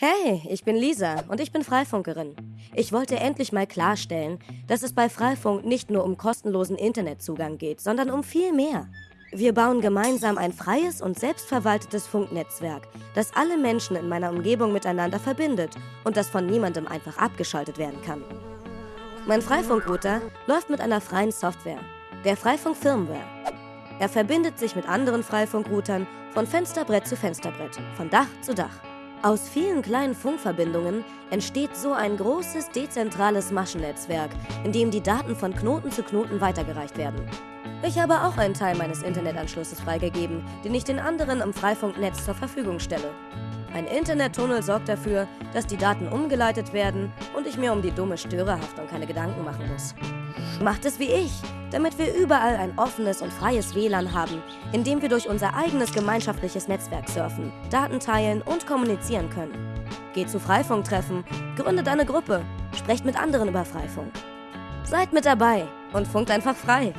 Hey, ich bin Lisa und ich bin Freifunkerin. Ich wollte endlich mal klarstellen, dass es bei Freifunk nicht nur um kostenlosen Internetzugang geht, sondern um viel mehr. Wir bauen gemeinsam ein freies und selbstverwaltetes Funknetzwerk, das alle Menschen in meiner Umgebung miteinander verbindet und das von niemandem einfach abgeschaltet werden kann. Mein Freifunkrouter läuft mit einer freien Software, der Freifunk Firmware. Er verbindet sich mit anderen Freifunkroutern von Fensterbrett zu Fensterbrett, von Dach zu Dach. Aus vielen kleinen Funkverbindungen entsteht so ein großes dezentrales Maschennetzwerk, in dem die Daten von Knoten zu Knoten weitergereicht werden. Ich habe auch einen Teil meines Internetanschlusses freigegeben, den ich den anderen im Freifunknetz zur Verfügung stelle. Ein Internettunnel sorgt dafür, dass die Daten umgeleitet werden und ich mir um die dumme Störerhaftung keine Gedanken machen muss. Macht es wie ich, damit wir überall ein offenes und freies WLAN haben, in dem wir durch unser eigenes gemeinschaftliches Netzwerk surfen, Daten teilen und kommunizieren können. Geht zu Freifunktreffen, gründet eine Gruppe, sprecht mit anderen über Freifunk. Seid mit dabei und funkt einfach frei.